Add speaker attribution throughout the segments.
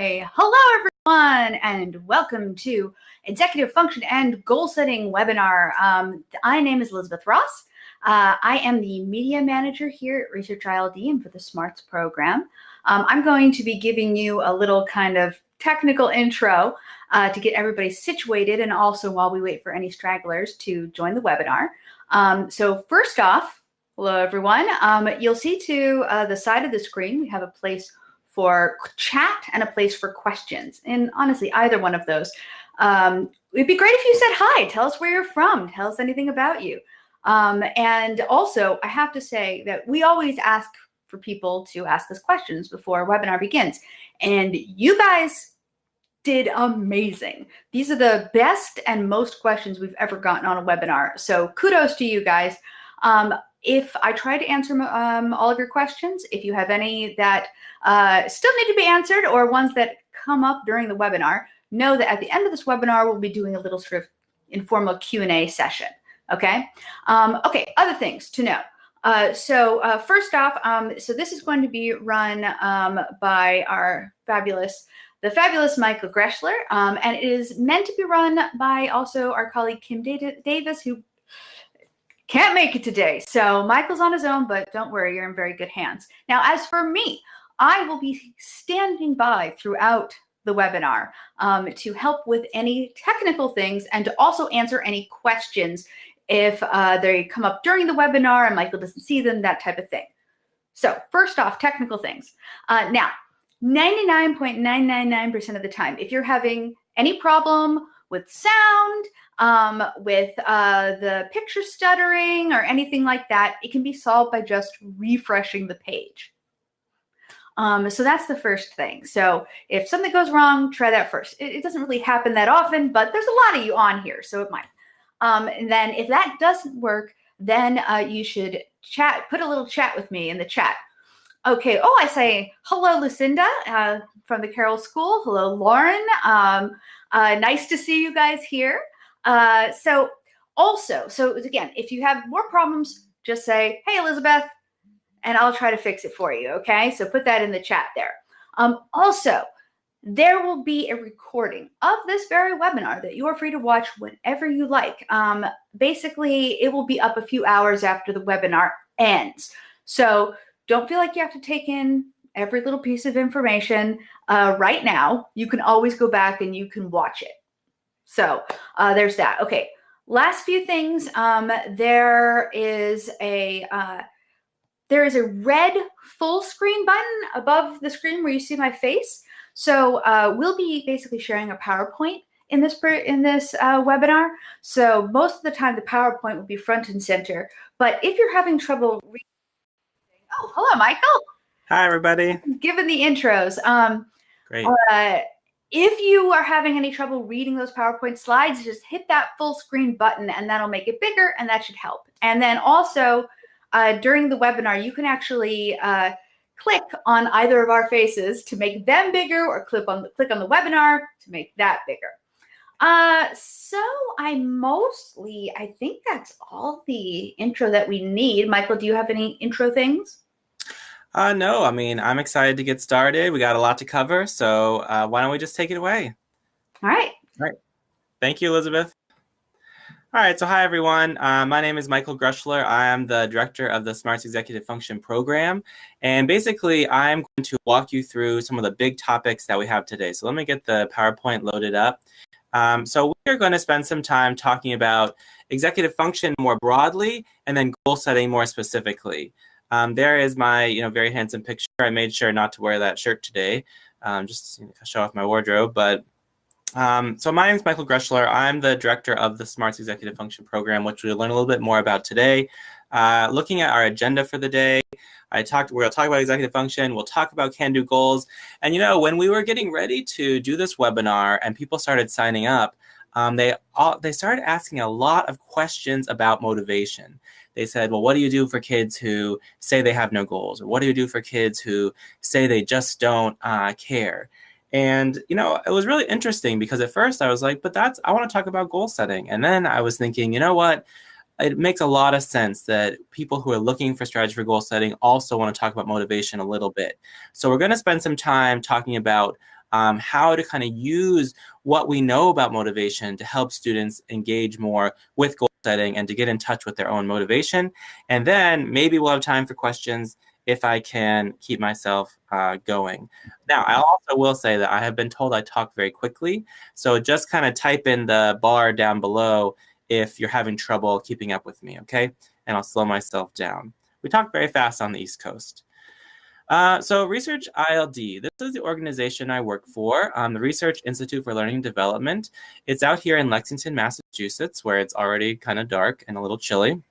Speaker 1: Hello everyone, and welcome to Executive Function and Goal Setting webinar. Um, my name is Elizabeth Ross. Uh, I am the media manager here at Research ILD and for the SMARTS program. Um, I'm going to be giving you a little kind of technical intro uh, to get everybody situated and also while we wait for any stragglers to join the webinar. Um, so first off, hello everyone. Um, you'll see to uh, the side of the screen, we have a place for chat and a place for questions. And honestly, either one of those. Um, it'd be great if you said hi, tell us where you're from, tell us anything about you. Um, and also, I have to say that we always ask for people to ask us questions before a webinar begins. And you guys did amazing. These are the best and most questions we've ever gotten on a webinar. So kudos to you guys. Um, if I try to answer um, all of your questions, if you have any that uh, still need to be answered or ones that come up during the webinar, know that at the end of this webinar, we'll be doing a little sort of informal Q&A session, okay? Um, okay, other things to know. Uh, so uh, first off, um, so this is going to be run um, by our fabulous, the fabulous Michael Greschler, um, and it is meant to be run by also our colleague Kim Davis, who can't make it today. So Michael's on his own, but don't worry, you're in very good hands. Now, as for me, I will be standing by throughout the webinar um, to help with any technical things and to also answer any questions if uh, they come up during the webinar and Michael doesn't see them, that type of thing. So first off, technical things. Uh, now, 99.999% of the time, if you're having any problem with sound, um, with uh, the picture stuttering or anything like that, it can be solved by just refreshing the page. Um, so that's the first thing. So if something goes wrong, try that first. It, it, doesn't really happen that often, but there's a lot of you on here, so it might. Um, and then if that doesn't work, then uh, you should chat, put a little chat with me in the chat. Okay, oh, I say, hello, Lucinda uh, from the Carroll School. Hello, Lauren. Um, uh, nice to see you guys here. Uh, so also, so again, if you have more problems, just say, hey, Elizabeth, and I'll try to fix it for you. Okay. So put that in the chat there. Um, also, there will be a recording of this very webinar that you are free to watch whenever you like. Um, basically, it will be up a few hours after the webinar ends. So don't feel like you have to take in every little piece of information uh, right now. You can always go back and you can watch it. So uh, there's that. Okay, last few things. Um, there is a uh, there is a red full screen button above the screen where you see my face. So uh, we'll be basically sharing a PowerPoint in this in this uh, webinar. So most of the time the PowerPoint will be front and center. But if you're having trouble reading, oh, hello, Michael.
Speaker 2: Hi, everybody.
Speaker 1: Given the intros. Um,
Speaker 2: Great.
Speaker 1: Uh, if you are having any trouble reading those PowerPoint slides, just hit that full screen button and that'll make it bigger and that should help. And then also uh, during the webinar, you can actually uh, click on either of our faces to make them bigger or click on the, click on the webinar to make that bigger. Uh, so I mostly, I think that's all the intro that we need. Michael, do you have any intro things?
Speaker 2: Uh, no, I mean, I'm excited to get started. We got a lot to cover, so uh, why don't we just take it away?
Speaker 1: All right.
Speaker 2: All right. Thank you, Elizabeth. All right, so hi everyone. Uh, my name is Michael Greschler. I am the director of the Smarts Executive Function Program. And basically, I'm going to walk you through some of the big topics that we have today. So let me get the PowerPoint loaded up. Um, so we're going to spend some time talking about executive function more broadly and then goal setting more specifically. Um, there is my, you know, very handsome picture. I made sure not to wear that shirt today, um, just to show off my wardrobe. But um, so my name is Michael Greschler. I'm the director of the Smarts Executive Function Program, which we'll learn a little bit more about today. Uh, looking at our agenda for the day, I talked. To talk about executive function. We'll talk about can-do goals. And you know, when we were getting ready to do this webinar, and people started signing up, um, they all they started asking a lot of questions about motivation they said, well, what do you do for kids who say they have no goals? Or what do you do for kids who say they just don't uh, care? And, you know, it was really interesting because at first I was like, but that's, I want to talk about goal setting. And then I was thinking, you know what? It makes a lot of sense that people who are looking for strategy for goal setting also want to talk about motivation a little bit. So we're going to spend some time talking about um, how to kind of use what we know about motivation to help students engage more with goal setting and to get in touch with their own motivation. And then maybe we'll have time for questions if I can keep myself uh, going. Now, I also will say that I have been told I talk very quickly. So just kind of type in the bar down below if you're having trouble keeping up with me, okay? And I'll slow myself down. We talk very fast on the East Coast. Uh, so Research ILD, this is the organization I work for, um, the Research Institute for Learning and Development. It's out here in Lexington, Massachusetts, where it's already kind of dark and a little chilly.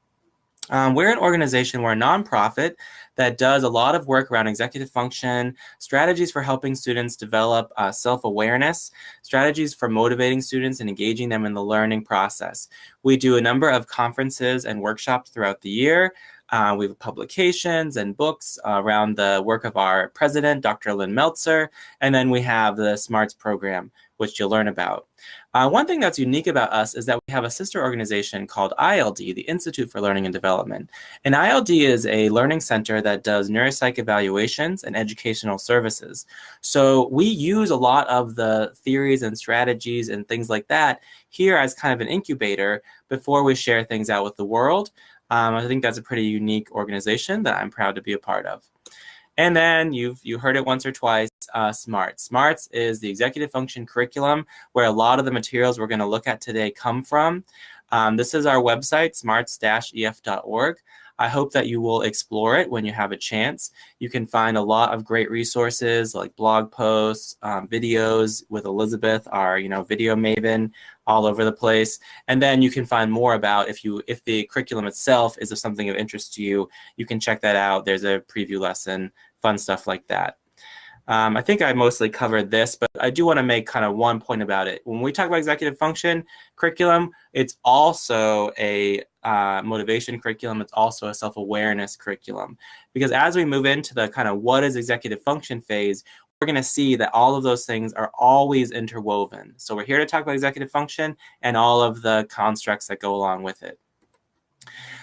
Speaker 2: Um, we're an organization, we're a nonprofit that does a lot of work around executive function, strategies for helping students develop uh, self awareness, strategies for motivating students and engaging them in the learning process. We do a number of conferences and workshops throughout the year. Uh, we have publications and books uh, around the work of our president, Dr. Lynn Meltzer, and then we have the SMARTS program, which you'll learn about. Uh, one thing that's unique about us is that we have a sister organization called ILD, the Institute for Learning and Development. And ILD is a learning center that does neuropsych evaluations and educational services. So we use a lot of the theories and strategies and things like that here as kind of an incubator before we share things out with the world. Um, I think that's a pretty unique organization that I'm proud to be a part of. And then you've you heard it once or twice, uh, SMARTS. SMARTS is the executive function curriculum where a lot of the materials we're going to look at today come from. Um, this is our website, smarts-ef.org. I hope that you will explore it when you have a chance. You can find a lot of great resources like blog posts, um, videos with Elizabeth, our you know video maven, all over the place. And then you can find more about if you if the curriculum itself is of something of interest to you, you can check that out. There's a preview lesson, fun stuff like that. Um, I think I mostly covered this, but I do want to make kind of one point about it. When we talk about executive function curriculum, it's also a uh, motivation curriculum. It's also a self-awareness curriculum. Because as we move into the kind of what is executive function phase, we're going to see that all of those things are always interwoven. So we're here to talk about executive function and all of the constructs that go along with it.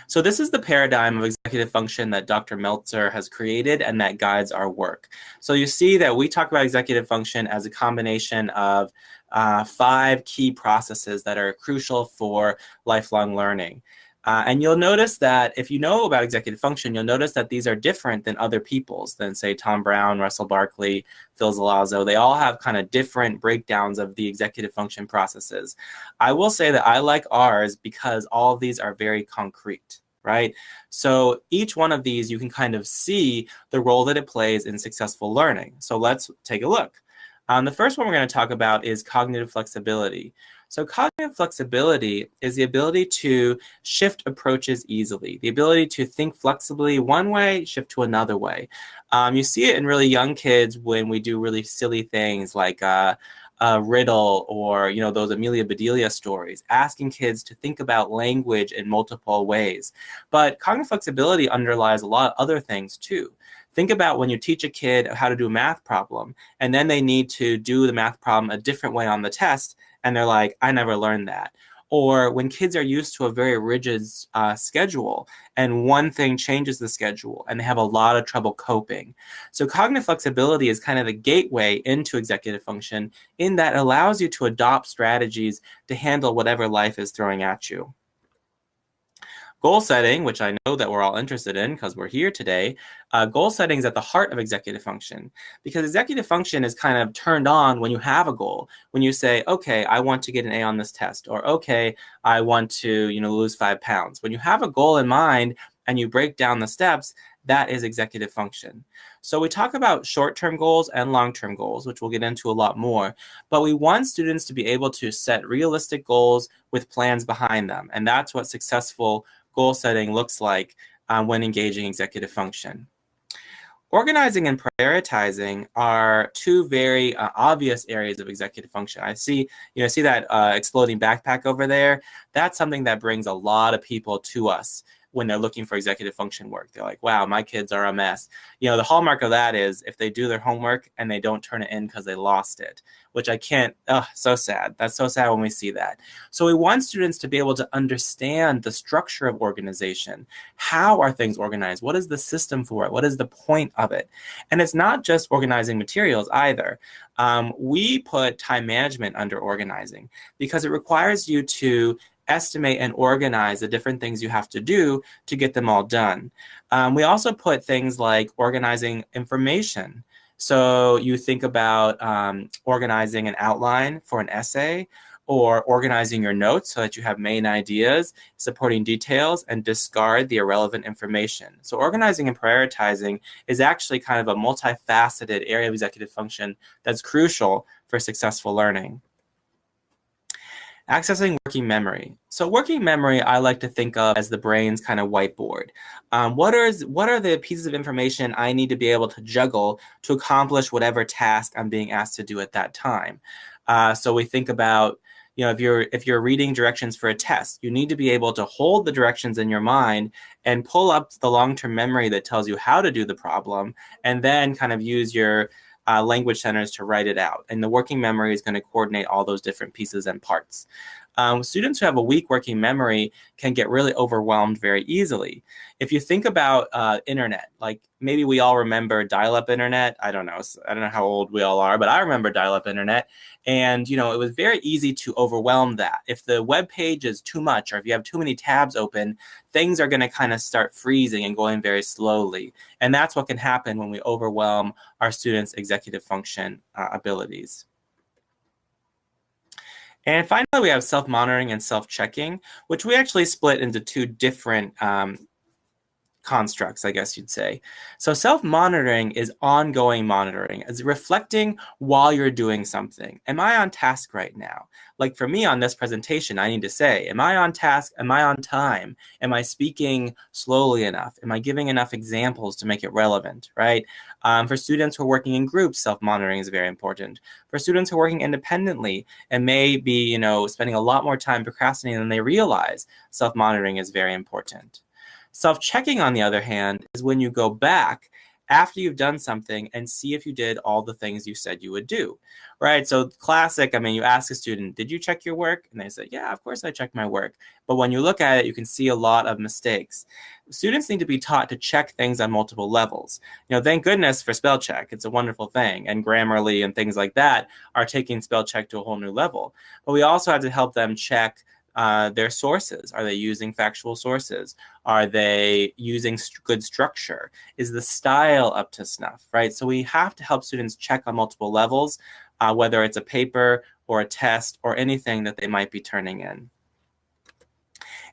Speaker 2: So this is the paradigm of executive function that Dr. Meltzer has created and that guides our work. So you see that we talk about executive function as a combination of uh, five key processes that are crucial for lifelong learning. Uh, and you'll notice that if you know about executive function, you'll notice that these are different than other people's, than say Tom Brown, Russell Barkley, Phil Zelazo. They all have kind of different breakdowns of the executive function processes. I will say that I like ours because all of these are very concrete right? So each one of these, you can kind of see the role that it plays in successful learning. So let's take a look. Um, the first one we're going to talk about is cognitive flexibility. So cognitive flexibility is the ability to shift approaches easily, the ability to think flexibly one way, shift to another way. Um, you see it in really young kids when we do really silly things like uh, a riddle or you know those Amelia Bedelia stories, asking kids to think about language in multiple ways. But cognitive flexibility underlies a lot of other things too. Think about when you teach a kid how to do a math problem, and then they need to do the math problem a different way on the test, and they're like, I never learned that. Or when kids are used to a very rigid uh, schedule and one thing changes the schedule and they have a lot of trouble coping. So cognitive flexibility is kind of the gateway into executive function in that allows you to adopt strategies to handle whatever life is throwing at you. Goal setting, which I know that we're all interested in because we're here today, uh, goal setting is at the heart of executive function because executive function is kind of turned on when you have a goal. When you say, okay, I want to get an A on this test, or okay, I want to you know lose five pounds. When you have a goal in mind and you break down the steps, that is executive function. So we talk about short-term goals and long-term goals, which we'll get into a lot more, but we want students to be able to set realistic goals with plans behind them. And that's what successful goal setting looks like uh, when engaging executive function. Organizing and prioritizing are two very uh, obvious areas of executive function. I see, you know, see that uh, exploding backpack over there. That's something that brings a lot of people to us when they're looking for executive function work. They're like, wow, my kids are a mess. You know, the hallmark of that is if they do their homework and they don't turn it in because they lost it, which I can't, oh, so sad. That's so sad when we see that. So we want students to be able to understand the structure of organization. How are things organized? What is the system for it? What is the point of it? And it's not just organizing materials either. Um, we put time management under organizing because it requires you to estimate and organize the different things you have to do to get them all done. Um, we also put things like organizing information. So you think about um, organizing an outline for an essay or organizing your notes so that you have main ideas, supporting details, and discard the irrelevant information. So organizing and prioritizing is actually kind of a multifaceted area of executive function that's crucial for successful learning. Accessing working memory. So working memory, I like to think of as the brain's kind of whiteboard. Um, what are what are the pieces of information I need to be able to juggle to accomplish whatever task I'm being asked to do at that time? Uh, so we think about, you know, if you're if you're reading directions for a test, you need to be able to hold the directions in your mind and pull up the long-term memory that tells you how to do the problem, and then kind of use your uh, language centers to write it out. And the working memory is going to coordinate all those different pieces and parts. Um, students who have a weak working memory can get really overwhelmed very easily. If you think about uh, internet, like maybe we all remember dial-up internet. I don't know. I don't know how old we all are, but I remember dial-up internet. And, you know, it was very easy to overwhelm that. If the web page is too much or if you have too many tabs open, things are going to kind of start freezing and going very slowly. And that's what can happen when we overwhelm our students' executive function uh, abilities. And finally, we have self-monitoring and self-checking, which we actually split into two different um, constructs, I guess you'd say. So self-monitoring is ongoing monitoring. It's reflecting while you're doing something. Am I on task right now? Like for me on this presentation, I need to say, am I on task? Am I on time? Am I speaking slowly enough? Am I giving enough examples to make it relevant, right? Um, for students who are working in groups, self-monitoring is very important. For students who are working independently and may be, you know, spending a lot more time procrastinating than they realize, self-monitoring is very important. Self-checking, on the other hand, is when you go back after you've done something and see if you did all the things you said you would do, right? So classic, I mean, you ask a student, did you check your work? And they say, yeah, of course I checked my work. But when you look at it, you can see a lot of mistakes. Students need to be taught to check things on multiple levels. You know, thank goodness for spell check. It's a wonderful thing. And Grammarly and things like that are taking spell check to a whole new level. But we also have to help them check uh, their sources. Are they using factual sources? Are they using st good structure? Is the style up to snuff, right? So we have to help students check on multiple levels, uh, whether it's a paper or a test or anything that they might be turning in.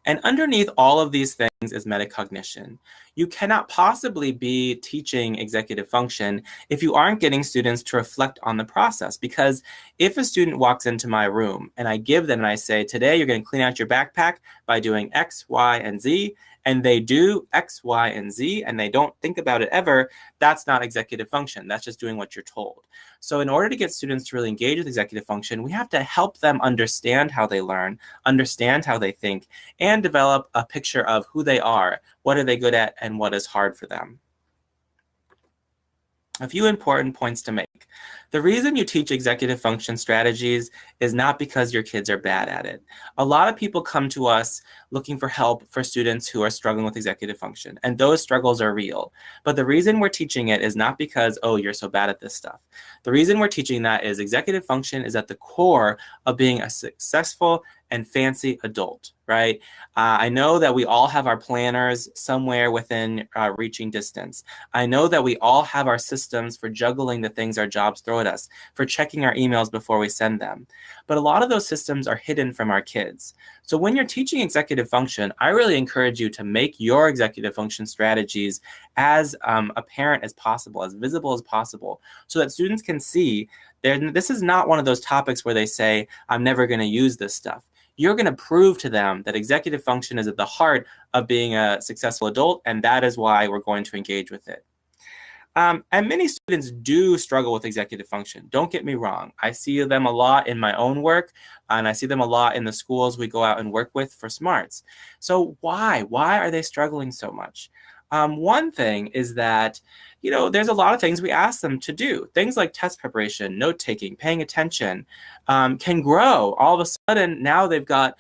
Speaker 2: And underneath all of these things is metacognition. You cannot possibly be teaching executive function if you aren't getting students to reflect on the process. Because if a student walks into my room and I give them and I say, today you're going to clean out your backpack by doing X, Y, and Z, and they do X, Y, and Z, and they don't think about it ever, that's not executive function. That's just doing what you're told. So in order to get students to really engage with executive function, we have to help them understand how they learn, understand how they think, and develop a picture of who they are, what are they good at, and what is hard for them. A few important points to make. The reason you teach executive function strategies is not because your kids are bad at it. A lot of people come to us looking for help for students who are struggling with executive function, and those struggles are real. But the reason we're teaching it is not because, oh, you're so bad at this stuff. The reason we're teaching that is executive function is at the core of being a successful and fancy adult, right? Uh, I know that we all have our planners somewhere within uh, reaching distance. I know that we all have our systems for juggling the things our jobs throw at us, for checking our emails before we send them. But a lot of those systems are hidden from our kids. So when you're teaching executive function, I really encourage you to make your executive function strategies as um, apparent as possible, as visible as possible, so that students can see this is not one of those topics where they say, I'm never going to use this stuff you're going to prove to them that executive function is at the heart of being a successful adult, and that is why we're going to engage with it. Um, and many students do struggle with executive function. Don't get me wrong. I see them a lot in my own work, and I see them a lot in the schools we go out and work with for SMARTS. So why? Why are they struggling so much? Um, one thing is that, you know, there's a lot of things we ask them to do. Things like test preparation, note taking, paying attention um, can grow. All of a sudden, now they've got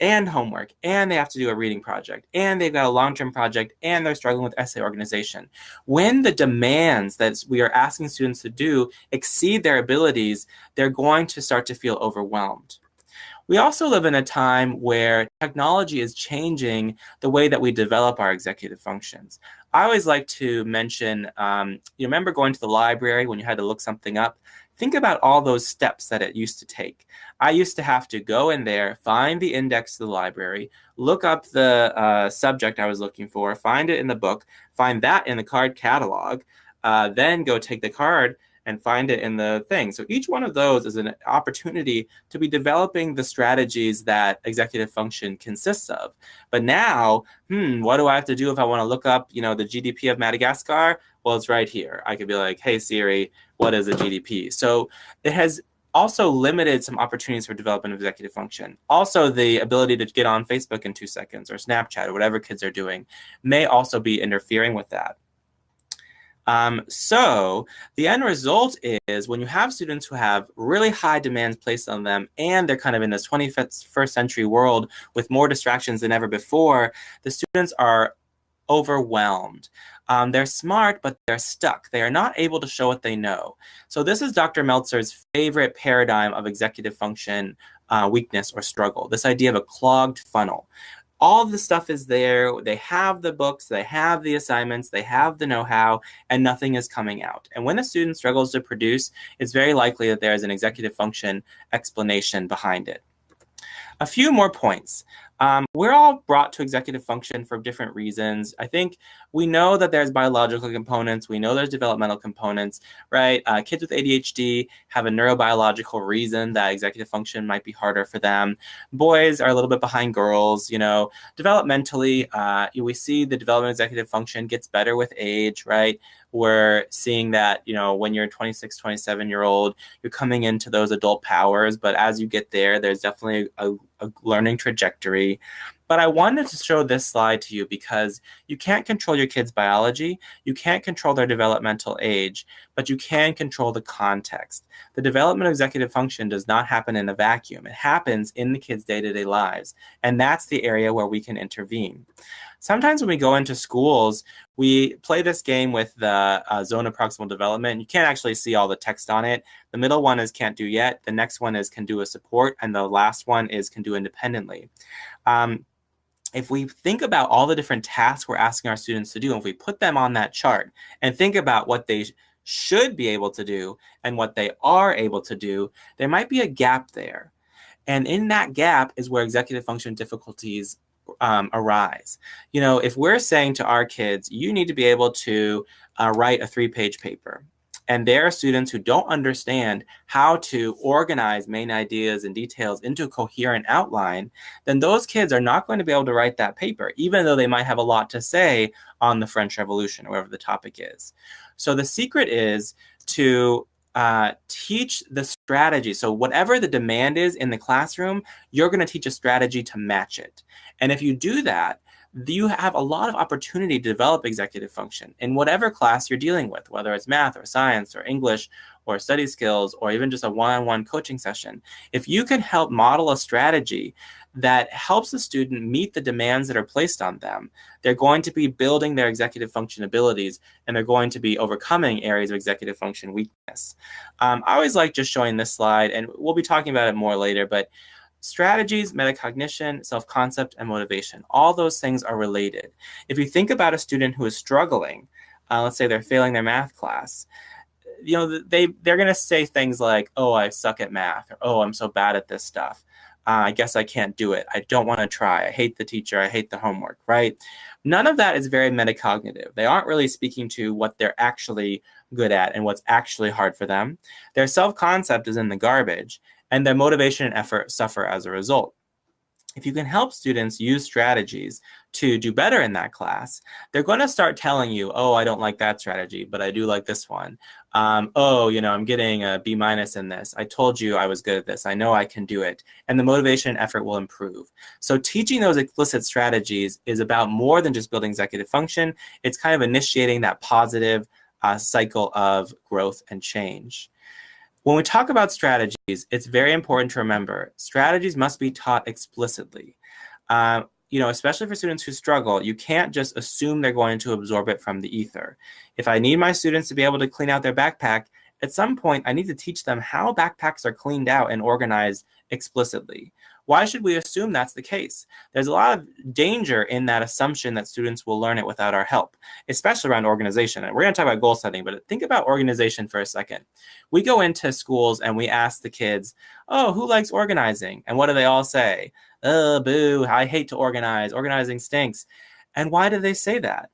Speaker 2: and homework, and they have to do a reading project, and they've got a long-term project, and they're struggling with essay organization. When the demands that we are asking students to do exceed their abilities, they're going to start to feel overwhelmed. We also live in a time where technology is changing the way that we develop our executive functions. I always like to mention, um, you remember going to the library when you had to look something up? Think about all those steps that it used to take. I used to have to go in there, find the index to the library, look up the uh, subject I was looking for, find it in the book, find that in the card catalog, uh, then go take the card and find it in the thing. So each one of those is an opportunity to be developing the strategies that executive function consists of. But now, hmm, what do I have to do if I want to look up, you know, the GDP of Madagascar? Well, it's right here. I could be like, hey, Siri, what is a GDP? So it has also limited some opportunities for development of executive function. Also, the ability to get on Facebook in two seconds or Snapchat or whatever kids are doing may also be interfering with that. Um, so the end result is when you have students who have really high demands placed on them and they're kind of in this 21st century world with more distractions than ever before, the students are overwhelmed. Um, they're smart, but they're stuck. They are not able to show what they know. So this is Dr. Meltzer's favorite paradigm of executive function uh, weakness or struggle, this idea of a clogged funnel. All the stuff is there. They have the books, they have the assignments, they have the know-how, and nothing is coming out. And when a student struggles to produce, it's very likely that there is an executive function explanation behind it. A few more points. Um, we're all brought to executive function for different reasons. I think we know that there's biological components. We know there's developmental components, right? Uh, kids with ADHD have a neurobiological reason that executive function might be harder for them. Boys are a little bit behind girls, you know. Developmentally, uh, we see the development executive function gets better with age, right? We're seeing that, you know, when you're 26, 27 year old, you're coming into those adult powers. But as you get there, there's definitely a, a learning trajectory. But I wanted to show this slide to you because you can't control your kids' biology, you can't control their developmental age, but you can control the context. The development of executive function does not happen in a vacuum. It happens in the kids' day-to-day lives, and that's the area where we can intervene. Sometimes when we go into schools, we play this game with the uh, zone of proximal development. You can't actually see all the text on it. The middle one is can't do yet. The next one is can do a support. And the last one is can do independently. Um, if we think about all the different tasks we're asking our students to do, and if we put them on that chart and think about what they should be able to do and what they are able to do, there might be a gap there. And in that gap is where executive function difficulties um, arise. You know, if we're saying to our kids, you need to be able to uh, write a three page paper, and there are students who don't understand how to organize main ideas and details into a coherent outline, then those kids are not going to be able to write that paper, even though they might have a lot to say on the French Revolution or whatever the topic is. So the secret is to uh, teach the strategy. So whatever the demand is in the classroom, you're going to teach a strategy to match it. And if you do that, you have a lot of opportunity to develop executive function in whatever class you're dealing with, whether it's math or science or English or study skills or even just a one-on-one coaching session. If you can help model a strategy that helps the student meet the demands that are placed on them, they're going to be building their executive function abilities and they're going to be overcoming areas of executive function weakness. Um, I always like just showing this slide and we'll be talking about it more later, but Strategies, metacognition, self-concept, and motivation. All those things are related. If you think about a student who is struggling, uh, let's say they're failing their math class, you know, they, they're going to say things like, oh, I suck at math, or oh, I'm so bad at this stuff. Uh, I guess I can't do it. I don't want to try. I hate the teacher. I hate the homework, right? None of that is very metacognitive. They aren't really speaking to what they're actually good at and what's actually hard for them. Their self-concept is in the garbage and their motivation and effort suffer as a result. If you can help students use strategies to do better in that class, they're going to start telling you, oh, I don't like that strategy, but I do like this one. Um, oh, you know, I'm getting a B minus in this. I told you I was good at this. I know I can do it. And the motivation and effort will improve. So teaching those explicit strategies is about more than just building executive function. It's kind of initiating that positive uh, cycle of growth and change. When we talk about strategies, it's very important to remember strategies must be taught explicitly. Uh, you know, especially for students who struggle, you can't just assume they're going to absorb it from the ether. If I need my students to be able to clean out their backpack, at some point I need to teach them how backpacks are cleaned out and organized explicitly. Why should we assume that's the case? There's a lot of danger in that assumption that students will learn it without our help, especially around organization. And we're going to talk about goal setting, but think about organization for a second. We go into schools and we ask the kids, oh, who likes organizing? And what do they all say? Oh, boo, I hate to organize. Organizing stinks. And why do they say that?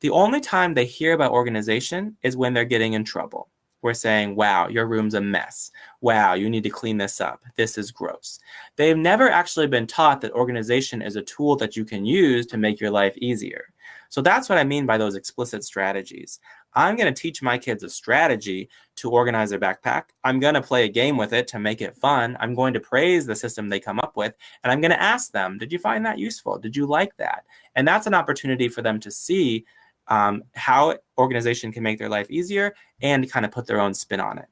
Speaker 2: The only time they hear about organization is when they're getting in trouble we're saying, wow, your room's a mess. Wow, you need to clean this up. This is gross. They've never actually been taught that organization is a tool that you can use to make your life easier. So that's what I mean by those explicit strategies. I'm going to teach my kids a strategy to organize their backpack. I'm going to play a game with it to make it fun. I'm going to praise the system they come up with. And I'm going to ask them, did you find that useful? Did you like that? And that's an opportunity for them to see um, how organization can make their life easier and kind of put their own spin on it.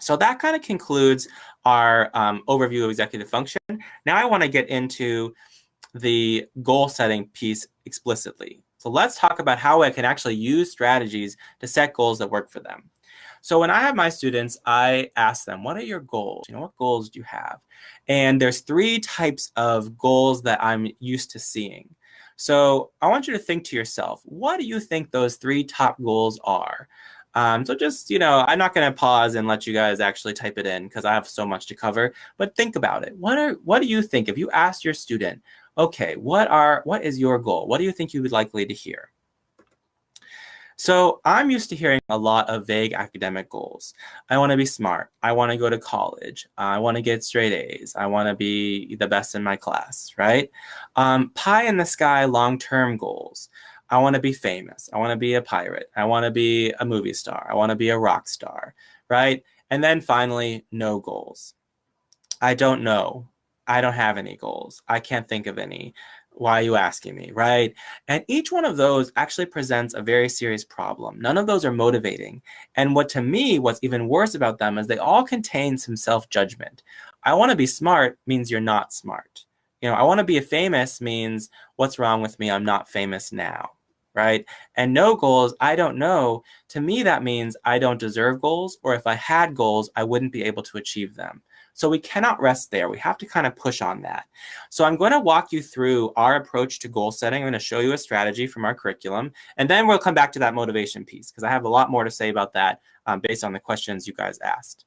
Speaker 2: So that kind of concludes our um, overview of executive function. Now I want to get into the goal setting piece explicitly. So let's talk about how I can actually use strategies to set goals that work for them. So when I have my students, I ask them, what are your goals? You know, what goals do you have? And there's three types of goals that I'm used to seeing. So I want you to think to yourself, what do you think those three top goals are? Um, so just, you know, I'm not going to pause and let you guys actually type it in because I have so much to cover, but think about it. What are, what do you think if you ask your student, okay, what are, what is your goal? What do you think you would likely to hear? So I'm used to hearing a lot of vague academic goals. I want to be smart. I want to go to college. I want to get straight A's. I want to be the best in my class, right? Um, pie in the sky long-term goals. I want to be famous. I want to be a pirate. I want to be a movie star. I want to be a rock star, right? And then finally, no goals. I don't know. I don't have any goals. I can't think of any why are you asking me, right? And each one of those actually presents a very serious problem. None of those are motivating. And what to me, what's even worse about them is they all contain some self-judgment. I want to be smart means you're not smart. You know, I want to be famous means what's wrong with me? I'm not famous now, right? And no goals, I don't know. To me, that means I don't deserve goals, or if I had goals, I wouldn't be able to achieve them. So we cannot rest there. We have to kind of push on that. So I'm going to walk you through our approach to goal setting. I'm going to show you a strategy from our curriculum, and then we'll come back to that motivation piece because I have a lot more to say about that um, based on the questions you guys asked.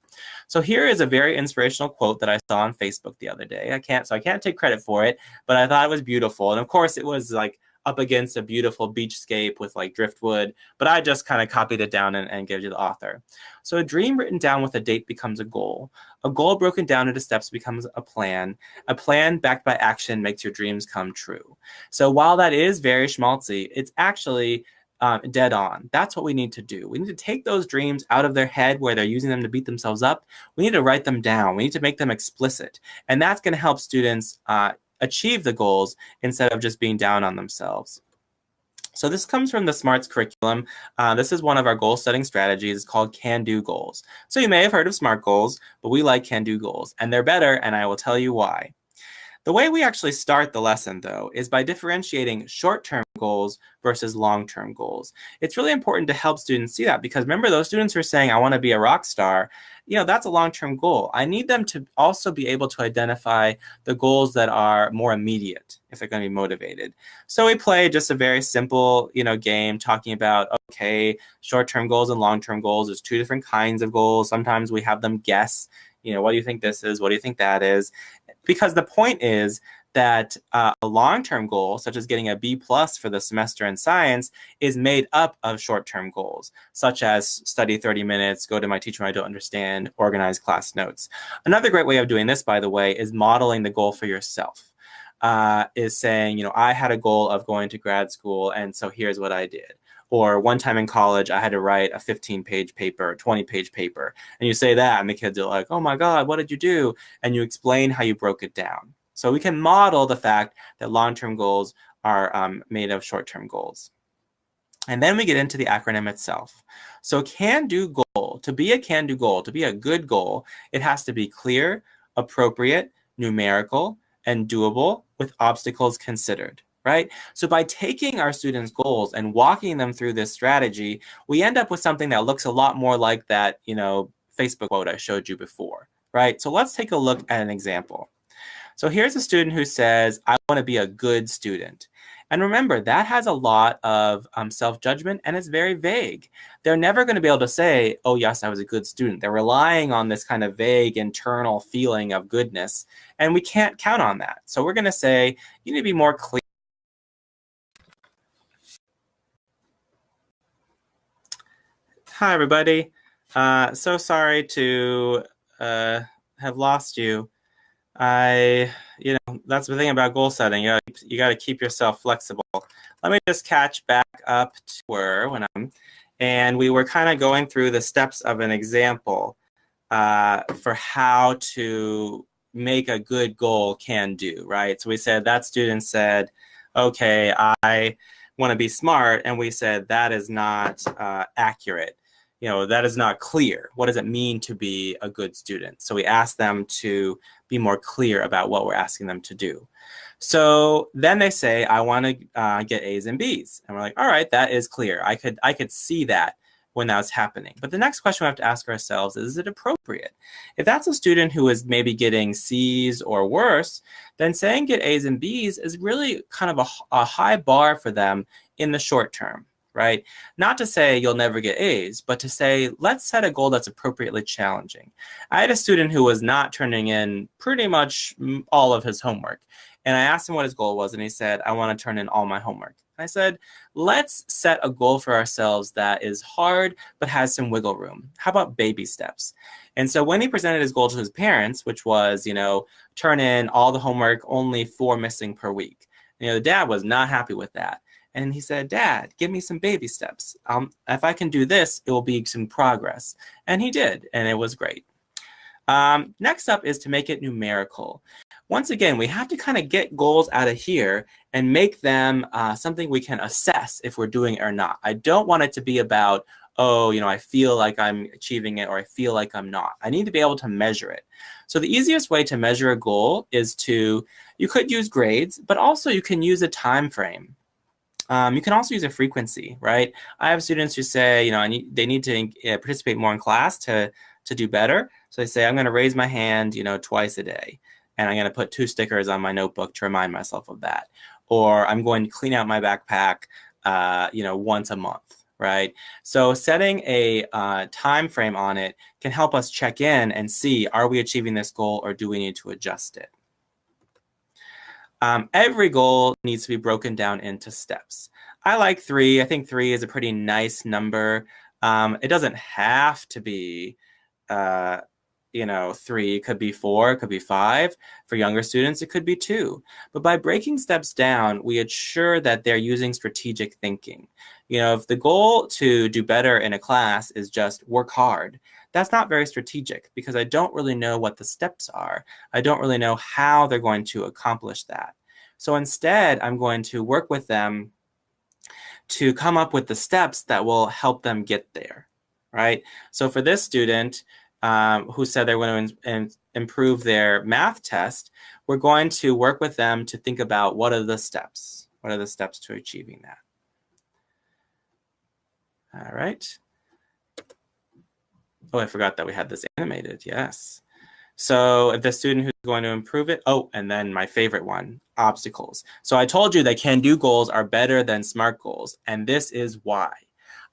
Speaker 2: So here is a very inspirational quote that I saw on Facebook the other day. I can't, so I can't take credit for it, but I thought it was beautiful. And of course it was like up against a beautiful beachscape with like driftwood, but I just kind of copied it down and, and gave to the author. So a dream written down with a date becomes a goal. A goal broken down into steps becomes a plan. A plan backed by action makes your dreams come true. So while that is very schmaltzy, it's actually um, dead on. That's what we need to do. We need to take those dreams out of their head where they're using them to beat themselves up. We need to write them down. We need to make them explicit. And that's going to help students uh, achieve the goals instead of just being down on themselves. So this comes from the SMARTS curriculum. Uh, this is one of our goal setting strategies it's called can-do goals. So you may have heard of SMART goals, but we like can-do goals and they're better and I will tell you why. The way we actually start the lesson though is by differentiating short-term goals versus long-term goals. It's really important to help students see that because remember those students who are saying, I want to be a rock star, you know, that's a long-term goal. I need them to also be able to identify the goals that are more immediate if they're going to be motivated. So we play just a very simple, you know, game talking about, okay, short-term goals and long-term goals. There's two different kinds of goals. Sometimes we have them guess, you know, what do you think this is? What do you think that is? Because the point is that uh, a long-term goal, such as getting a B plus for the semester in science, is made up of short-term goals, such as study 30 minutes, go to my teacher when I don't understand, organize class notes. Another great way of doing this, by the way, is modeling the goal for yourself. Uh, is saying, you know, I had a goal of going to grad school, and so here's what I did. Or one time in college, I had to write a 15 page paper, 20 page paper. And you say that, and the kids are like, oh my God, what did you do? And you explain how you broke it down. So we can model the fact that long-term goals are um, made of short-term goals. And then we get into the acronym itself. So can-do goal, to be a can-do goal, to be a good goal, it has to be clear, appropriate, numerical, and doable with obstacles considered, right? So by taking our students' goals and walking them through this strategy, we end up with something that looks a lot more like that, you know, Facebook quote I showed you before, right? So let's take a look at an example. So here's a student who says, I want to be a good student. And remember, that has a lot of um, self-judgment and it's very vague. They're never going to be able to say, oh, yes, I was a good student. They're relying on this kind of vague internal feeling of goodness. And we can't count on that. So we're going to say, you need to be more clear. Hi, everybody. Uh, so sorry to uh, have lost you. I, you know, that's the thing about goal setting. You gotta, you got to keep yourself flexible. Let me just catch back up to where when I'm, and we were kind of going through the steps of an example uh, for how to make a good goal can do, right? So we said that student said, okay, I want to be smart. And we said that is not uh, accurate you know, that is not clear. What does it mean to be a good student? So we asked them to be more clear about what we're asking them to do. So then they say, I want to uh, get A's and B's. And we're like, all right, that is clear. I could, I could see that when that was happening. But the next question we have to ask ourselves is, is it appropriate? If that's a student who is maybe getting C's or worse, then saying get A's and B's is really kind of a, a high bar for them in the short term right? Not to say you'll never get A's, but to say, let's set a goal that's appropriately challenging. I had a student who was not turning in pretty much all of his homework. And I asked him what his goal was, and he said, I want to turn in all my homework. And I said, let's set a goal for ourselves that is hard, but has some wiggle room. How about baby steps? And so when he presented his goal to his parents, which was, you know, turn in all the homework, only four missing per week. You know, the dad was not happy with that. And he said, Dad, give me some baby steps. Um, if I can do this, it will be some progress. And he did, and it was great. Um, next up is to make it numerical. Once again, we have to kind of get goals out of here and make them uh, something we can assess if we're doing it or not. I don't want it to be about, oh, you know, I feel like I'm achieving it or I feel like I'm not. I need to be able to measure it. So the easiest way to measure a goal is to, you could use grades, but also you can use a time frame. Um, you can also use a frequency, right? I have students who say, you know, I need, they need to uh, participate more in class to, to do better. So they say, I'm going to raise my hand, you know, twice a day. And I'm going to put two stickers on my notebook to remind myself of that. Or I'm going to clean out my backpack, uh, you know, once a month, right? So setting a uh, time frame on it can help us check in and see, are we achieving this goal or do we need to adjust it? Um, every goal needs to be broken down into steps. I like three. I think three is a pretty nice number. Um, it doesn't have to be, uh, you know, three. It could be four. It could be five. For younger students, it could be two. But by breaking steps down, we ensure that they're using strategic thinking. You know, if the goal to do better in a class is just work hard, that's not very strategic because I don't really know what the steps are. I don't really know how they're going to accomplish that. So instead, I'm going to work with them to come up with the steps that will help them get there, right? So for this student um, who said they're going to improve their math test, we're going to work with them to think about what are the steps? What are the steps to achieving that? All right. Oh, I forgot that we had this animated. Yes. So if the student who's going to improve it, oh, and then my favorite one, obstacles. So I told you that can-do goals are better than SMART goals, and this is why.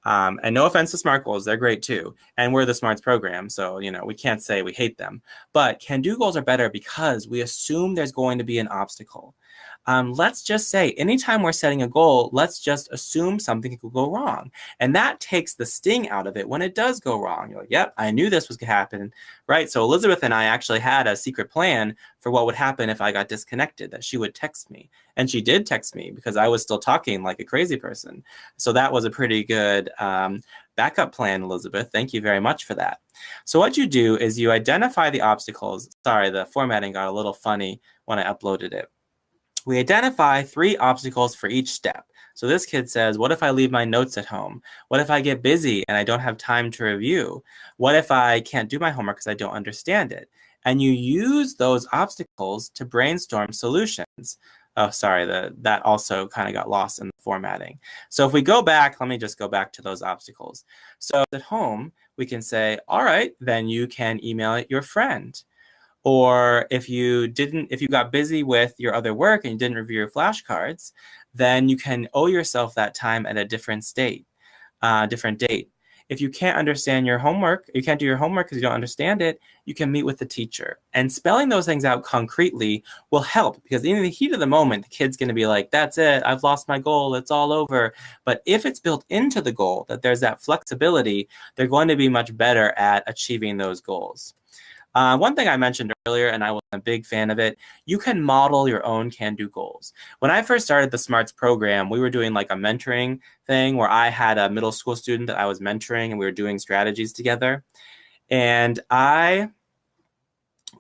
Speaker 2: Um, and no offense to SMART goals, they're great too. And we're the SMARTS program, so you know we can't say we hate them. But can-do goals are better because we assume there's going to be an obstacle. Um, let's just say anytime we're setting a goal, let's just assume something could go wrong. And that takes the sting out of it when it does go wrong. You're like, yep, I knew this was going to happen, right? So Elizabeth and I actually had a secret plan for what would happen if I got disconnected, that she would text me. And she did text me because I was still talking like a crazy person. So that was a pretty good um, backup plan, Elizabeth. Thank you very much for that. So what you do is you identify the obstacles. Sorry, the formatting got a little funny when I uploaded it. We identify three obstacles for each step. So this kid says, what if I leave my notes at home? What if I get busy and I don't have time to review? What if I can't do my homework because I don't understand it? And you use those obstacles to brainstorm solutions. Oh, sorry, the, that also kind of got lost in the formatting. So if we go back, let me just go back to those obstacles. So at home, we can say, all right, then you can email it your friend. Or if you didn't, if you got busy with your other work and you didn't review your flashcards, then you can owe yourself that time at a different state, uh, different date. If you can't understand your homework, you can't do your homework because you don't understand it, you can meet with the teacher. And spelling those things out concretely will help because in the heat of the moment, the kid's going to be like, that's it, I've lost my goal, it's all over. But if it's built into the goal that there's that flexibility, they're going to be much better at achieving those goals. Uh, one thing I mentioned earlier, and I was a big fan of it, you can model your own can-do goals. When I first started the SMARTS program, we were doing like a mentoring thing where I had a middle school student that I was mentoring and we were doing strategies together. And I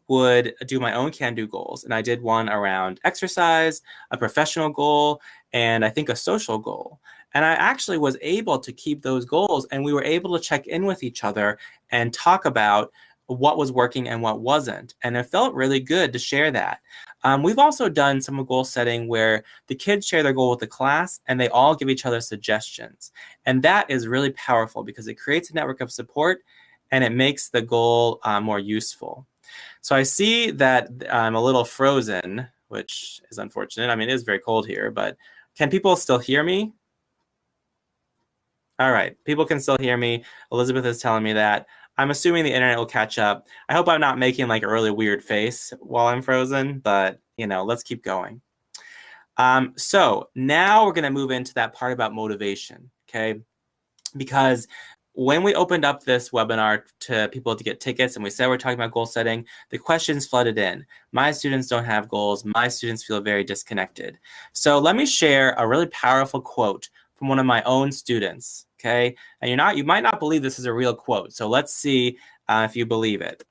Speaker 2: would do my own can-do goals. And I did one around exercise, a professional goal, and I think a social goal. And I actually was able to keep those goals and we were able to check in with each other and talk about what was working and what wasn't. And it felt really good to share that. Um, we've also done some goal setting where the kids share their goal with the class and they all give each other suggestions. And that is really powerful because it creates a network of support and it makes the goal uh, more useful. So I see that I'm a little frozen, which is unfortunate. I mean, it is very cold here, but can people still hear me? All right, people can still hear me. Elizabeth is telling me that. I'm assuming the internet will catch up. I hope I'm not making like a really weird face while I'm frozen, but you know, let's keep going. Um, so now we're going to move into that part about motivation, okay? Because when we opened up this webinar to people to get tickets and we said we're talking about goal setting, the questions flooded in. My students don't have goals. My students feel very disconnected. So let me share a really powerful quote from one of my own students okay? And you're not, you might not believe this is a real quote. So let's see uh, if you believe it.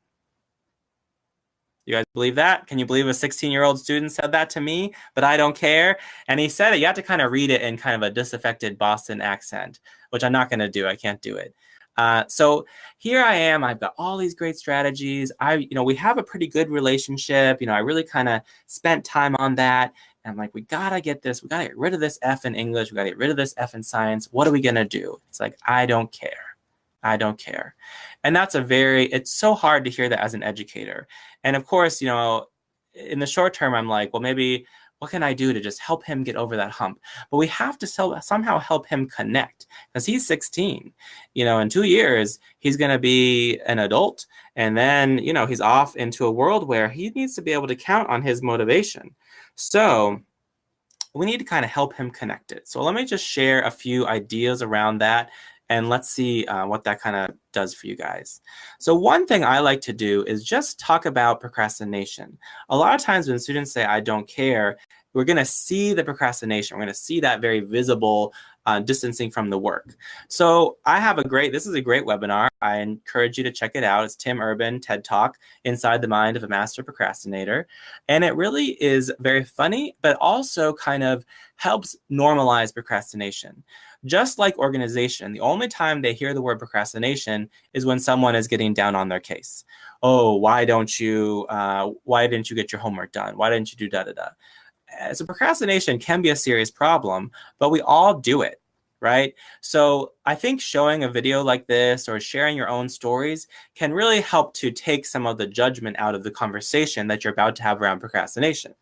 Speaker 2: You guys believe that? Can you believe a 16 year old student said that to me, but I don't care? And he said it, you have to kind of read it in kind of a disaffected Boston accent, which I'm not going to do. I can't do it. Uh, so here I am. I've got all these great strategies. I, you know, we have a pretty good relationship. You know, I really kind of spent time on that. And I'm like, we gotta get this. We gotta get rid of this F in English. We gotta get rid of this F in science. What are we gonna do? It's like, I don't care. I don't care. And that's a very, it's so hard to hear that as an educator. And of course, you know, in the short term, I'm like, well, maybe what can I do to just help him get over that hump? But we have to somehow help him connect because he's 16. You know, in two years, he's going to be an adult. And then, you know, he's off into a world where he needs to be able to count on his motivation. So we need to kind of help him connect it. So let me just share a few ideas around that and let's see uh, what that kind of does for you guys. So one thing I like to do is just talk about procrastination. A lot of times when students say, I don't care, we're going to see the procrastination. We're going to see that very visible uh, distancing from the work. So I have a great, this is a great webinar. I encourage you to check it out. It's Tim Urban, TED Talk, Inside the Mind of a Master Procrastinator. And it really is very funny, but also kind of helps normalize procrastination. Just like organization, the only time they hear the word procrastination is when someone is getting down on their case. Oh, why don't you, uh, why didn't you get your homework done? Why didn't you do da da da? So procrastination can be a serious problem, but we all do it, right? So I think showing a video like this or sharing your own stories can really help to take some of the judgment out of the conversation that you're about to have around procrastination.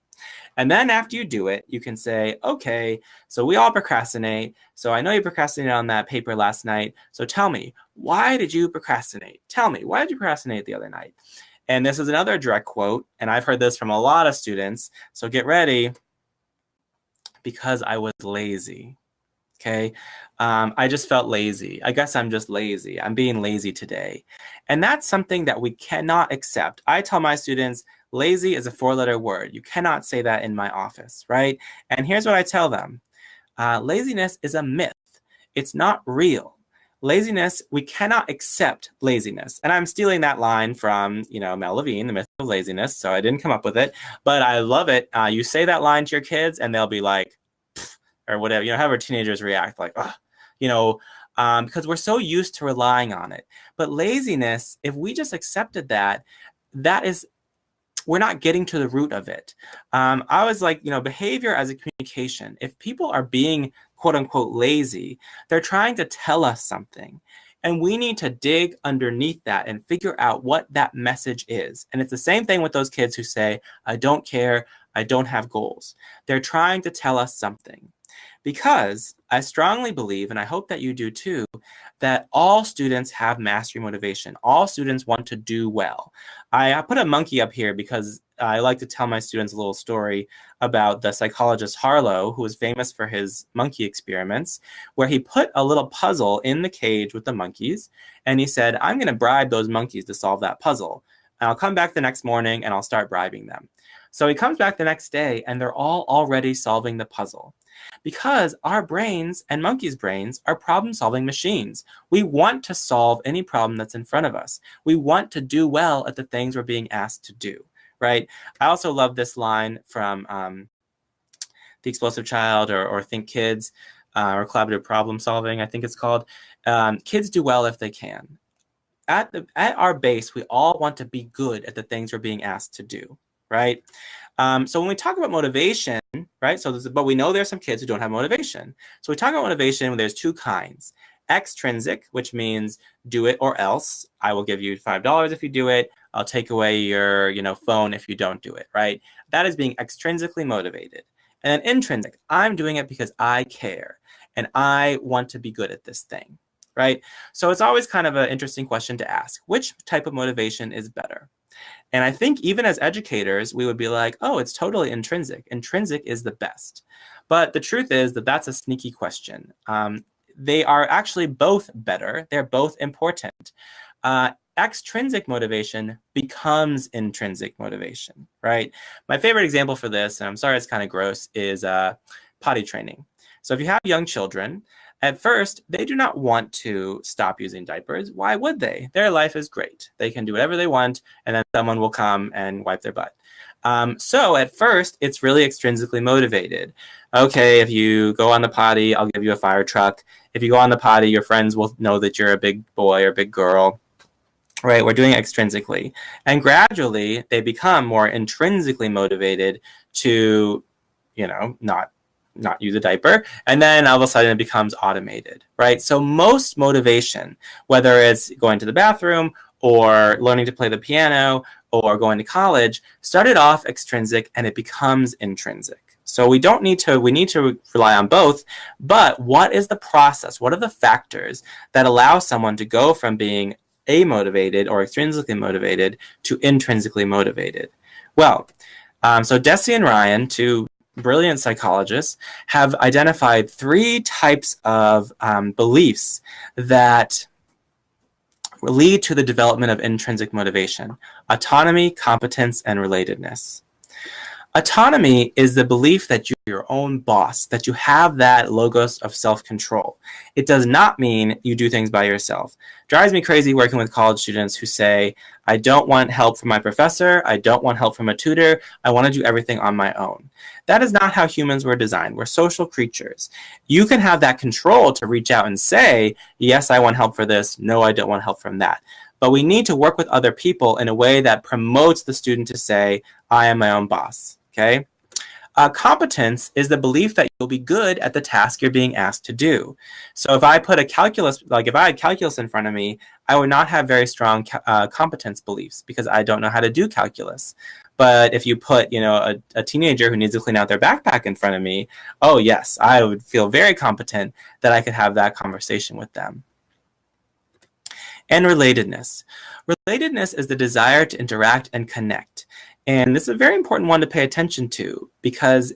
Speaker 2: And then after you do it, you can say, okay, so we all procrastinate. So I know you procrastinated on that paper last night. So tell me, why did you procrastinate? Tell me, why did you procrastinate the other night? And this is another direct quote, and I've heard this from a lot of students. So get ready because I was lazy. Okay. Um, I just felt lazy. I guess I'm just lazy. I'm being lazy today. And that's something that we cannot accept. I tell my students, lazy is a four letter word. You cannot say that in my office, right? And here's what I tell them uh, laziness is a myth, it's not real. Laziness, we cannot accept laziness. And I'm stealing that line from, you know, Mel Levine, The Myth of Laziness. So I didn't come up with it, but I love it. Uh, you say that line to your kids and they'll be like, or whatever, you know, however teenagers react, like, oh, you know, um, because we're so used to relying on it. But laziness, if we just accepted that, that is, we're not getting to the root of it. Um, I was like, you know, behavior as a communication. If people are being quote unquote lazy, they're trying to tell us something. And we need to dig underneath that and figure out what that message is. And it's the same thing with those kids who say, I don't care, I don't have goals. They're trying to tell us something because I strongly believe, and I hope that you do too, that all students have mastery motivation. All students want to do well. I, I put a monkey up here because I like to tell my students a little story about the psychologist Harlow, who was famous for his monkey experiments, where he put a little puzzle in the cage with the monkeys, and he said, I'm going to bribe those monkeys to solve that puzzle. And I'll come back the next morning and I'll start bribing them. So he comes back the next day and they're all already solving the puzzle because our brains and monkeys' brains are problem solving machines. We want to solve any problem that's in front of us. We want to do well at the things we're being asked to do, right? I also love this line from um, The Explosive Child or, or Think Kids uh, or Collaborative Problem Solving, I think it's called. Um, kids do well if they can. At, the, at our base, we all want to be good at the things we're being asked to do, right? Um, so when we talk about motivation, right? So, this, but we know there's some kids who don't have motivation. So we talk about motivation. There's two kinds: extrinsic, which means do it or else. I will give you five dollars if you do it. I'll take away your, you know, phone if you don't do it. Right? That is being extrinsically motivated. And then intrinsic, I'm doing it because I care and I want to be good at this thing. Right? So it's always kind of an interesting question to ask: which type of motivation is better? And I think even as educators, we would be like, oh, it's totally intrinsic. Intrinsic is the best. But the truth is that that's a sneaky question. Um, they are actually both better. They're both important. Uh, extrinsic motivation becomes intrinsic motivation, right? My favorite example for this, and I'm sorry it's kind of gross, is uh, potty training. So if you have young children, at first, they do not want to stop using diapers. Why would they? Their life is great. They can do whatever they want, and then someone will come and wipe their butt. Um, so at first, it's really extrinsically motivated. Okay, if you go on the potty, I'll give you a fire truck. If you go on the potty, your friends will know that you're a big boy or big girl. Right, we're doing it extrinsically. And gradually, they become more intrinsically motivated to, you know, not not use a diaper. And then all of a sudden it becomes automated, right? So most motivation, whether it's going to the bathroom or learning to play the piano or going to college, started off extrinsic and it becomes intrinsic. So we don't need to, we need to rely on both, but what is the process? What are the factors that allow someone to go from being amotivated or extrinsically motivated to intrinsically motivated? Well, um, so Deci and Ryan, two brilliant psychologists have identified three types of um, beliefs that lead to the development of intrinsic motivation autonomy, competence, and relatedness. Autonomy is the belief that you're your own boss, that you have that locus of self-control. It does not mean you do things by yourself. Drives me crazy working with college students who say, I don't want help from my professor, I don't want help from a tutor, I want to do everything on my own. That is not how humans were designed. We're social creatures. You can have that control to reach out and say, yes, I want help for this, no, I don't want help from that. But we need to work with other people in a way that promotes the student to say, I am my own boss okay? Uh, competence is the belief that you'll be good at the task you're being asked to do. So if I put a calculus, like if I had calculus in front of me, I would not have very strong uh, competence beliefs because I don't know how to do calculus. But if you put, you know, a, a teenager who needs to clean out their backpack in front of me, oh yes, I would feel very competent that I could have that conversation with them. And relatedness. Relatedness is the desire to interact and connect. And this is a very important one to pay attention to because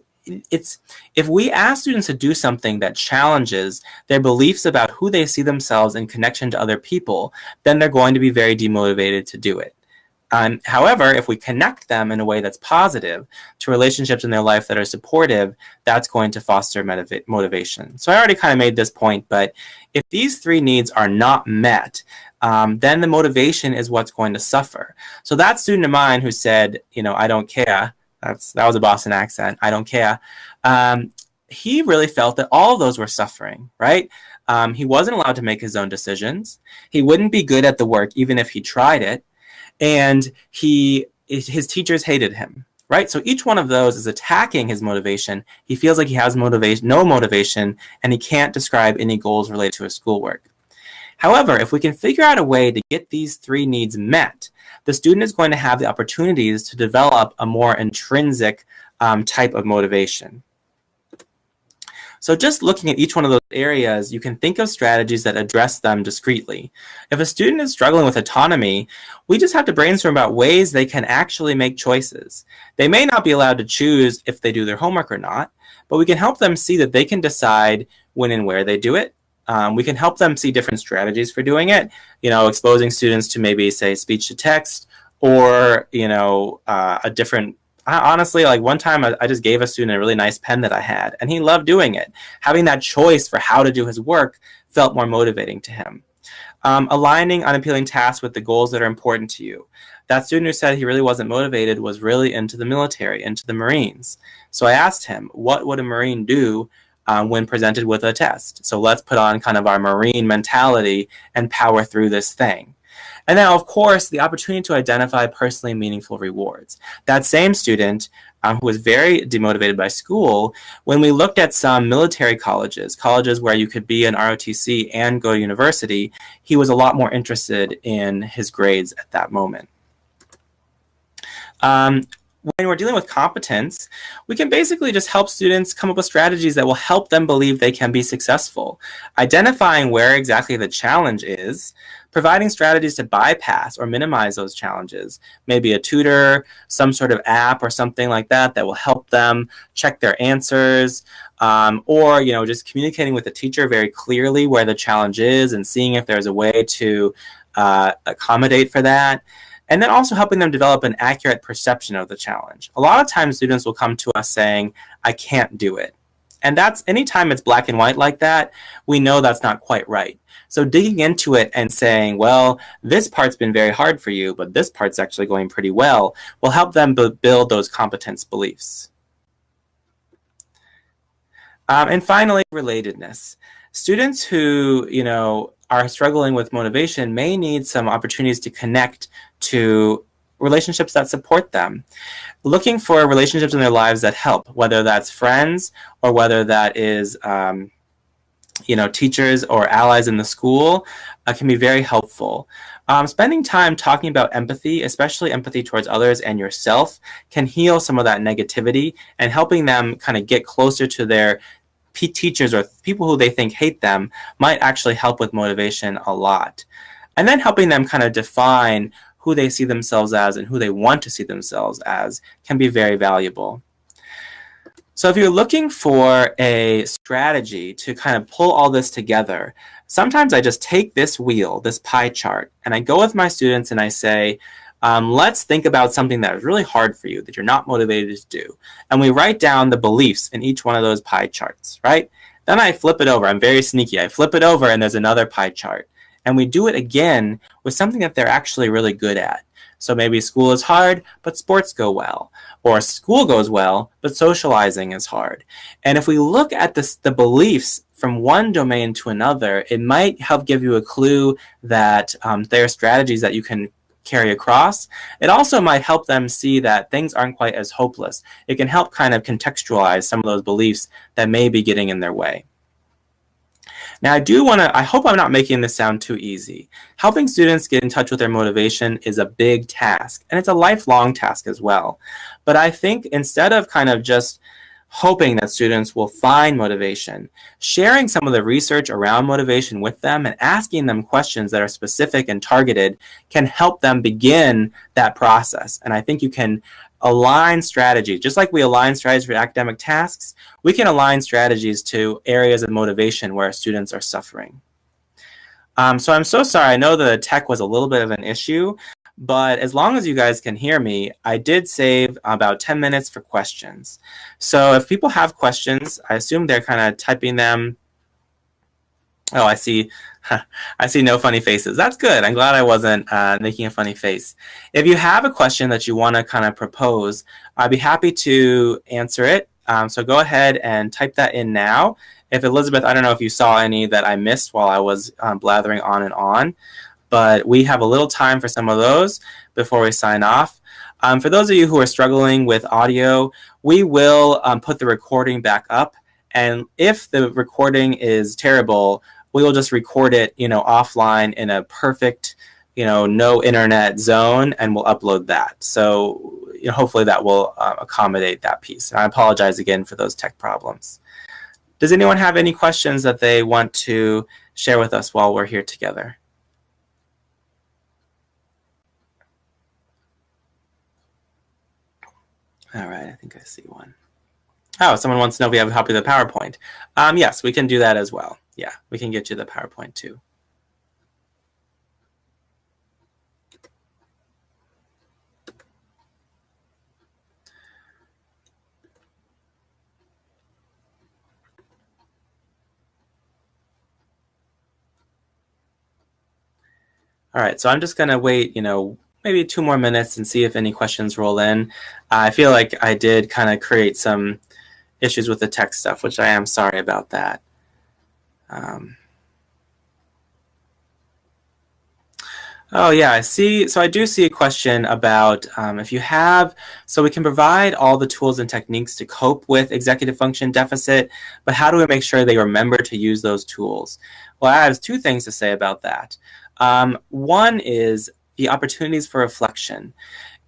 Speaker 2: it's if we ask students to do something that challenges their beliefs about who they see themselves in connection to other people, then they're going to be very demotivated to do it. Um, however, if we connect them in a way that's positive to relationships in their life that are supportive, that's going to foster motivation. So I already kind of made this point, but if these three needs are not met, um, then the motivation is what's going to suffer. So that student of mine who said, you know, I don't care, that's that was a Boston accent. I don't care. Um, he really felt that all of those were suffering, right? Um, he wasn't allowed to make his own decisions. He wouldn't be good at the work even if he tried it, and he his teachers hated him, right? So each one of those is attacking his motivation. He feels like he has motivation, no motivation, and he can't describe any goals related to his schoolwork. However, if we can figure out a way to get these three needs met, the student is going to have the opportunities to develop a more intrinsic um, type of motivation. So just looking at each one of those areas, you can think of strategies that address them discreetly. If a student is struggling with autonomy, we just have to brainstorm about ways they can actually make choices. They may not be allowed to choose if they do their homework or not, but we can help them see that they can decide when and where they do it, um, we can help them see different strategies for doing it, you know, exposing students to maybe say speech to text or, you know, uh, a different, I, honestly, like one time I, I, just gave a student a really nice pen that I had and he loved doing it. Having that choice for how to do his work felt more motivating to him. Um, aligning unappealing tasks with the goals that are important to you. That student who said he really wasn't motivated was really into the military, into the Marines. So I asked him, what would a Marine do um, when presented with a test. So let's put on kind of our Marine mentality and power through this thing. And now, of course, the opportunity to identify personally meaningful rewards. That same student um, who was very demotivated by school, when we looked at some military colleges, colleges where you could be an ROTC and go to university, he was a lot more interested in his grades at that moment. Um, when we're dealing with competence, we can basically just help students come up with strategies that will help them believe they can be successful. Identifying where exactly the challenge is, providing strategies to bypass or minimize those challenges. Maybe a tutor, some sort of app or something like that that will help them check their answers. Um, or, you know, just communicating with the teacher very clearly where the challenge is and seeing if there's a way to uh, accommodate for that and then also helping them develop an accurate perception of the challenge. A lot of times students will come to us saying, I can't do it. And that's anytime it's black and white like that, we know that's not quite right. So digging into it and saying, well, this part's been very hard for you, but this part's actually going pretty well, will help them build those competence beliefs. Um, and finally, relatedness. Students who, you know, are struggling with motivation may need some opportunities to connect to relationships that support them. Looking for relationships in their lives that help, whether that's friends or whether that is, um, you know, teachers or allies in the school, uh, can be very helpful. Um, spending time talking about empathy, especially empathy towards others and yourself, can heal some of that negativity and helping them kind of get closer to their teachers or people who they think hate them might actually help with motivation a lot. And then helping them kind of define who they see themselves as and who they want to see themselves as can be very valuable. So if you're looking for a strategy to kind of pull all this together, sometimes I just take this wheel, this pie chart, and I go with my students and I say, um, let's think about something that is really hard for you, that you're not motivated to do. And we write down the beliefs in each one of those pie charts, right? Then I flip it over. I'm very sneaky. I flip it over and there's another pie chart. And we do it again with something that they're actually really good at. So maybe school is hard, but sports go well. Or school goes well, but socializing is hard. And if we look at this, the beliefs from one domain to another, it might help give you a clue that um, there are strategies that you can carry across. It also might help them see that things aren't quite as hopeless. It can help kind of contextualize some of those beliefs that may be getting in their way. Now, I do want to, I hope I'm not making this sound too easy. Helping students get in touch with their motivation is a big task, and it's a lifelong task as well. But I think instead of kind of just hoping that students will find motivation, sharing some of the research around motivation with them and asking them questions that are specific and targeted can help them begin that process. And I think you can align strategy. Just like we align strategies for academic tasks, we can align strategies to areas of motivation where students are suffering. Um, so I'm so sorry. I know the tech was a little bit of an issue, but as long as you guys can hear me, I did save about 10 minutes for questions. So if people have questions, I assume they're kind of typing them. Oh, I see I see no funny faces. That's good. I'm glad I wasn't uh, making a funny face. If you have a question that you want to kind of propose, I'd be happy to answer it. Um, so go ahead and type that in now. If Elizabeth, I don't know if you saw any that I missed while I was um, blathering on and on, but we have a little time for some of those before we sign off. Um, for those of you who are struggling with audio, we will um, put the recording back up. And if the recording is terrible, we will just record it, you know, offline in a perfect, you know, no internet zone, and we'll upload that. So you know, hopefully that will uh, accommodate that piece. And I apologize again for those tech problems. Does anyone have any questions that they want to share with us while we're here together? All right, I think I see one. Oh, someone wants to know if we have a copy of the PowerPoint. Um, yes, we can do that as well yeah, we can get you the PowerPoint too. All right, so I'm just going to wait, you know, maybe two more minutes and see if any questions roll in. I feel like I did kind of create some issues with the text stuff, which I am sorry about that. Um, oh yeah, I see. So I do see a question about um, if you have, so we can provide all the tools and techniques to cope with executive function deficit, but how do we make sure they remember to use those tools? Well, I have two things to say about that. Um, one is the opportunities for reflection.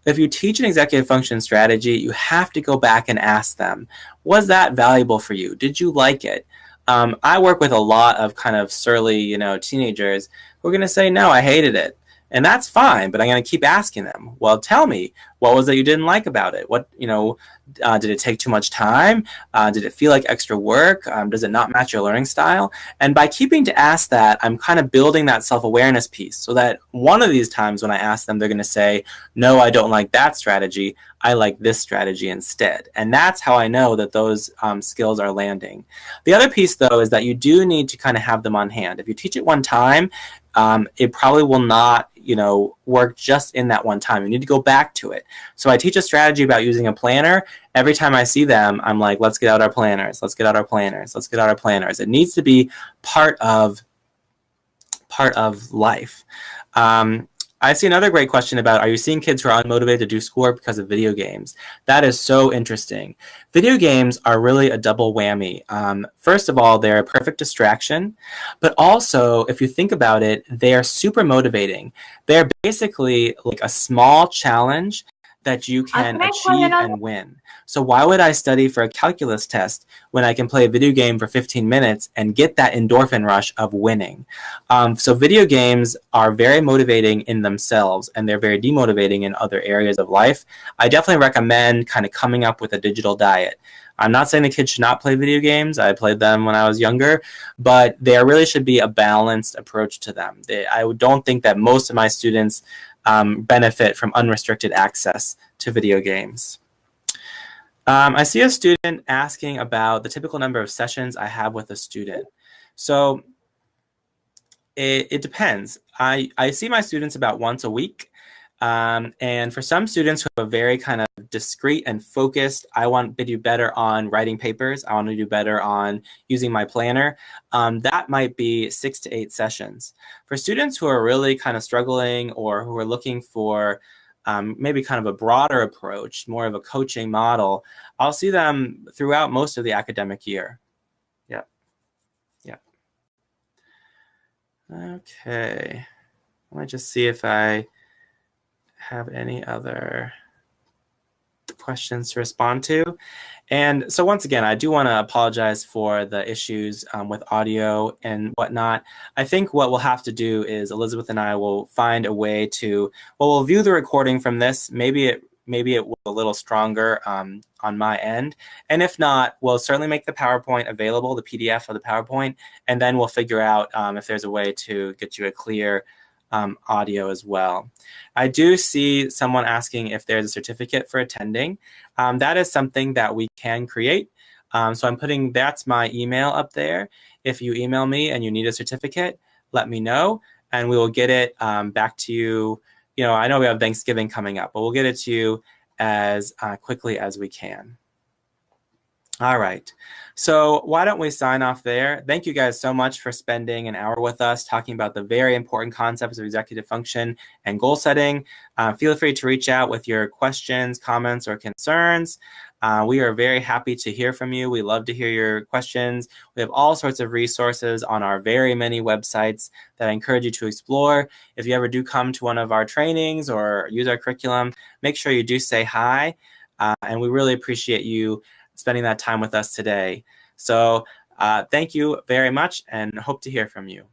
Speaker 2: If you teach an executive function strategy, you have to go back and ask them, was that valuable for you? Did you like it? Um, I work with a lot of kind of surly, you know, teenagers who are going to say, no, I hated it. And that's fine, but I'm going to keep asking them, well, tell me, what was it you didn't like about it? What, you know, uh, did it take too much time? Uh, did it feel like extra work? Um, does it not match your learning style? And by keeping to ask that, I'm kind of building that self-awareness piece so that one of these times when I ask them, they're going to say, no, I don't like that strategy. I like this strategy instead. And that's how I know that those um, skills are landing. The other piece, though, is that you do need to kind of have them on hand. If you teach it one time, um, it probably will not you know work just in that one time. You need to go back to it. So i teach a strategy about using a planner. Every time i see them i'm like let's get out our planners. Let's get out our planners. Let's get out our planners. It needs to be part of part of life. Um, I see another great question about are you seeing kids who are unmotivated to do schoolwork because of video games? That is so interesting. Video games are really a double whammy. Um, first of all, they're a perfect distraction, but also, if you think about it, they are super motivating. They're basically like a small challenge that you can achieve and win. So why would I study for a calculus test when I can play a video game for 15 minutes and get that endorphin rush of winning? Um, so video games are very motivating in themselves and they're very demotivating in other areas of life. I definitely recommend kind of coming up with a digital diet. I'm not saying the kids should not play video games. I played them when I was younger, but there really should be a balanced approach to them. They, I don't think that most of my students um, benefit from unrestricted access to video games. Um, I see a student asking about the typical number of sessions I have with a student. So it, it depends. I, I see my students about once a week. Um, and for some students who are very kind of discreet and focused, I want to do better on writing papers. I want to do better on using my planner. Um, that might be six to eight sessions. For students who are really kind of struggling or who are looking for um, maybe kind of a broader approach, more of a coaching model, I'll see them throughout most of the academic year. Yep. Yep. Okay. Let me just see if I have any other questions to respond to. And so once again, I do want to apologize for the issues um, with audio and whatnot. I think what we'll have to do is Elizabeth and I will find a way to, well, we'll view the recording from this. Maybe it maybe it was a little stronger um, on my end. And if not, we'll certainly make the PowerPoint available, the PDF of the PowerPoint, and then we'll figure out um, if there's a way to get you a clear um, audio as well. I do see someone asking if there's a certificate for attending. Um, that is something that we can create. Um, so I'm putting, that's my email up there. If you email me and you need a certificate, let me know and we will get it um, back to you. You know, I know we have Thanksgiving coming up, but we'll get it to you as uh, quickly as we can. All right. So why don't we sign off there? Thank you guys so much for spending an hour with us talking about the very important concepts of executive function and goal setting. Uh, feel free to reach out with your questions, comments, or concerns. Uh, we are very happy to hear from you. We love to hear your questions. We have all sorts of resources on our very many websites that I encourage you to explore. If you ever do come to one of our trainings or use our curriculum, make sure you do say hi. Uh, and we really appreciate you spending that time with us today. So uh, thank you very much and hope to hear from you.